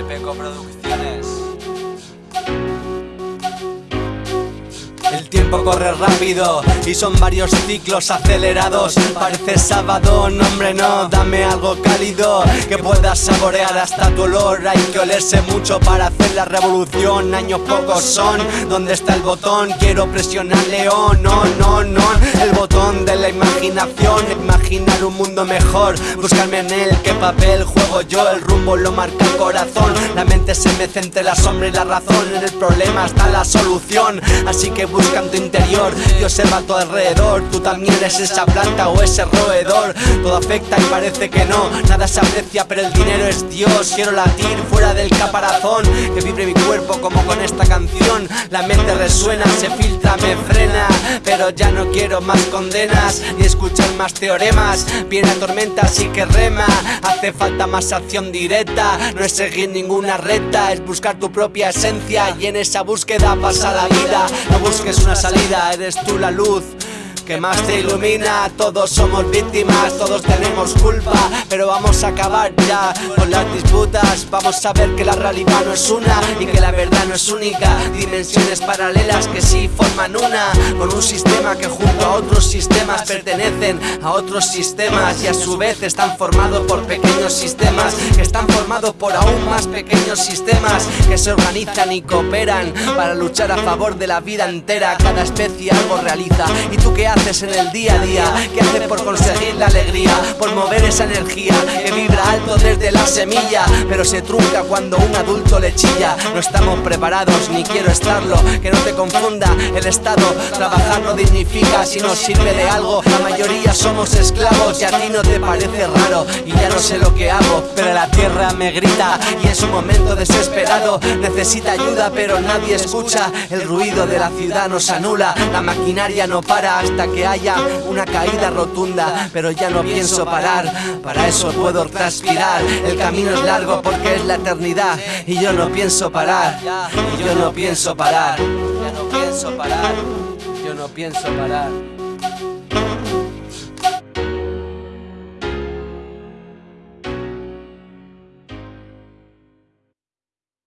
de Peco Producciones. El tiempo corre rápido y son varios ciclos acelerados. Parece sábado, no hombre no, dame algo cálido que puedas saborear hasta tu olor. Hay que olerse mucho para hacer la revolución. Años pocos son, ¿dónde está el botón? Quiero presionar león, no, no, no. El botón de la imaginación, imaginar un mundo mejor. Buscarme en él, qué papel juego yo, el rumbo lo marca el corazón. La mente se mece entre la sombra y la razón. En el problema está la solución, así que busca interior y observa a tu alrededor. Tú también eres esa planta o ese roedor. Todo afecta y parece que no, nada se aprecia, pero el dinero es Dios. Quiero latir fuera del caparazón, que vibre mi cuerpo como con esta canción. La mente resuena, se filtra, me frena, pero ya no quiero más condenas ni escuchar más teoremas. Viene tormenta, así que rema. Hace falta más acción directa, no es seguir ninguna recta, es buscar tu propia esencia y en esa búsqueda pasa la vida. No busques una salida, eres tú la luz que más te ilumina. Todos somos víctimas, todos tenemos culpa Pero vamos a acabar ya con las disputas. Vamos a ver que la realidad no es una Y que la verdad no es única. Dimensiones paralelas que sí forman una Con un sistema que junto a otros sistemas Pertenecen a otros sistemas Y a su vez están formados por pequeños sistemas Que están formados por aún más pequeños sistemas Que se organizan y cooperan Para luchar a favor de la vida entera. Cada especie algo realiza. ¿Y tú qué haces? En el día a día? ¿Qué haces por conseguir la alegría? Por mover esa energía que vibra alto desde la semilla Pero se trunca cuando un adulto le chilla. No estamos preparados, ni quiero estarlo. Que no te confunda el estado Trabajar no dignifica si no sirve de algo. La mayoría somos esclavos y a ti no te parece raro. Y ya no sé lo que hago, pero la tierra me grita. Y es un momento desesperado Necesita ayuda pero nadie escucha. El ruido de la ciudad nos anula La maquinaria no para hasta que haya una caída rotunda. Pero ya no pienso parar, para eso puedo transpirar camino es largo porque es la eternidad. Y yo no pienso parar, y yo no pienso parar. Ya no pienso parar, yo no pienso parar